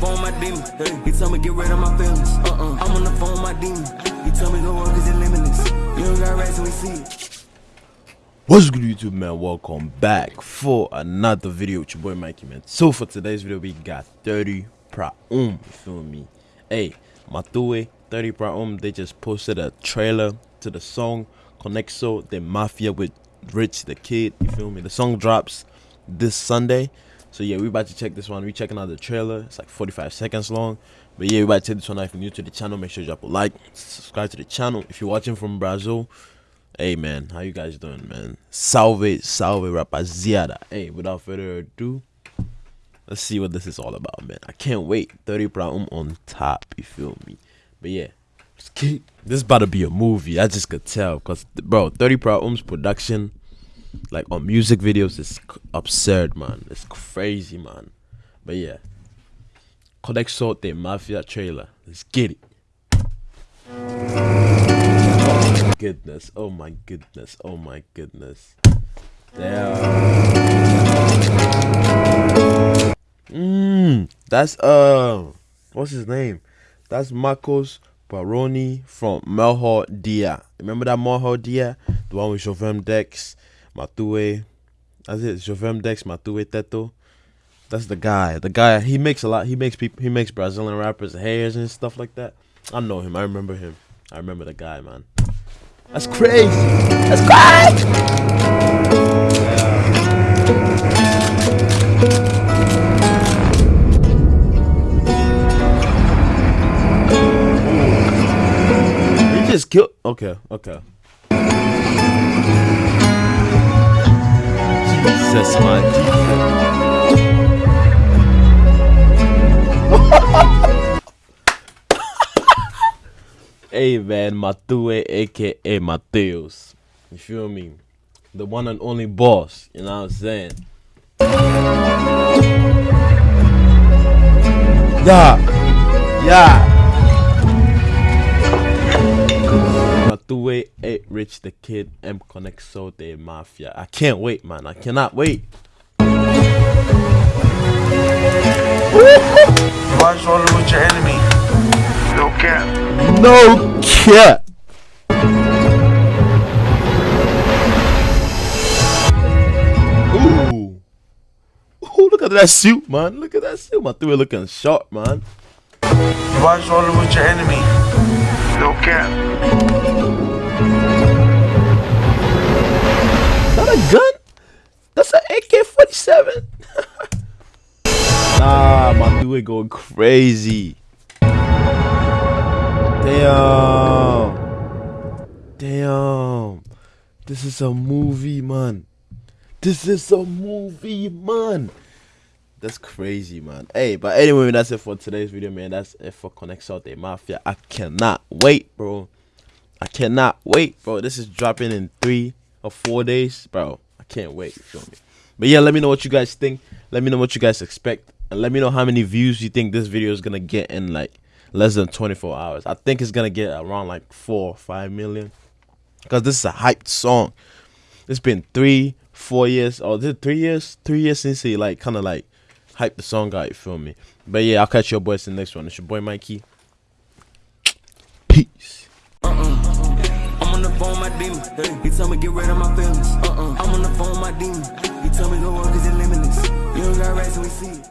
phone my demon. He told me get rid of my feelings. Uh-uh. I'm on the phone my demon. He told me cause it's limitless. You don't got we see it. What's good YouTube man, welcome back for another video with your boy Mikey man. So for today's video we got 30 Pra Um, you feel me? Hey, Matue, 30 Pra Um, they just posted a trailer to the song Conexo the Mafia with Rich the Kid, you feel me? The song drops this Sunday. So yeah, we about to check this one. We checking out the trailer. It's like 45 seconds long. But yeah, we about to check this one out. If you're new to the channel, make sure you drop a like, subscribe to the channel. If you're watching from Brazil, hey man, how you guys doing, man? Salve, salve, rapaziada. Hey, without further ado, let's see what this is all about, man. I can't wait. 30 Praum on top, you feel me? But yeah, this is about to be a movie. I just could tell, cause bro, 30 Praum's production like on music videos is absurd man. It's crazy man. But yeah. Conexo the Mafia trailer. Let's get it. Goodness. Oh my goodness. Oh my goodness. Damn. Mmm, that's uh what's his name? That's Marcos Baroni from Melhor Dia. Remember that Melhor Dia? The one with Jovem Dex Matue. That's it. Jovem Dex, Matue Teto. That's the guy. The guy he makes a lot. He makes people. He makes Brazilian rappers hairs and stuff like that. I know him. I remember him. I remember the guy, man. That's crazy. That's crazy. Just killed. Okay. Okay. Jesus, man. hey, man, Matue, aka Matheus. You feel me? The one and only boss. You know what I'm saying? Yeah. Yeah. Matue, A Rich the Kid, M Conexo de Mafia. I can't wait, man. I cannot wait. Watch rolling with your enemy. No cap. No cap. Ooh. Ooh, look at that suit, man. Look at that suit. My three looking sharp, man. Watch rolling with your enemy. No cap. That a gun? That's an AK-47. nah, my dude going crazy. Damn. Damn. This is a movie, man. This is a movie, man. That's crazy, man. Hey, but anyway, that's it for today's video, man. That's it for Conexo de Mafia. I cannot wait, bro. I cannot wait, bro. This is dropping in three or four days, bro. I can't wait. Feel me? But yeah, let me know what you guys think. Let me know what you guys expect, and let me know how many views you think this video is gonna get in like less than 24 hours. I think it's gonna get around like four, or five million, because this is a hyped song. It's been three, four years, Oh, or three years, three years since he like kind of like hype the song out, you feel me? But yeah, I'll catch your boys in the next one. It's your boy Mikey. Peace. Uh-uh. I'm on the phone my demon. Told me get rid of my feelings. Uh-uh. I'm on the phone my demon. Told me limitless. You don't got and we see.